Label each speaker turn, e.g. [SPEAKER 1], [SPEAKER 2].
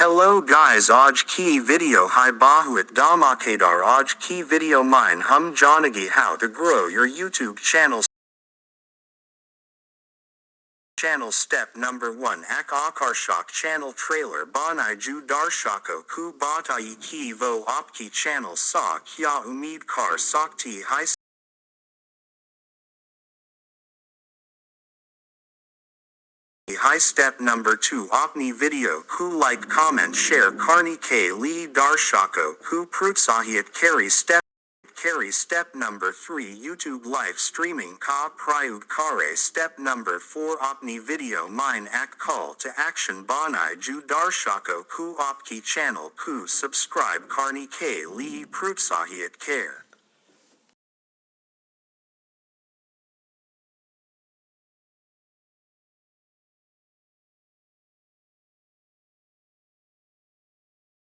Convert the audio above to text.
[SPEAKER 1] Hello guys. Aaj ki video. Hai bahuat damakadar aaj ki video mine. Hum janagi how to grow your YouTube channel. Channel step number 1 Ak Akarshak channel trailer. Banai Ju Darshako Ku Batai Ki Vo Opki channel. Sa Kya Umid Kar Sakti Hai High step number 2 Opni video. Who like comment share. Karni K Lee Darshako. Ku Prutsahiat carry step carry step number 3 YouTube live streaming. Ka prayug kare step number 4 Opni video. Mine act call to action banai ju darshako. Who opki channel? Who subscribe? Karni K Lee Prutsahiat care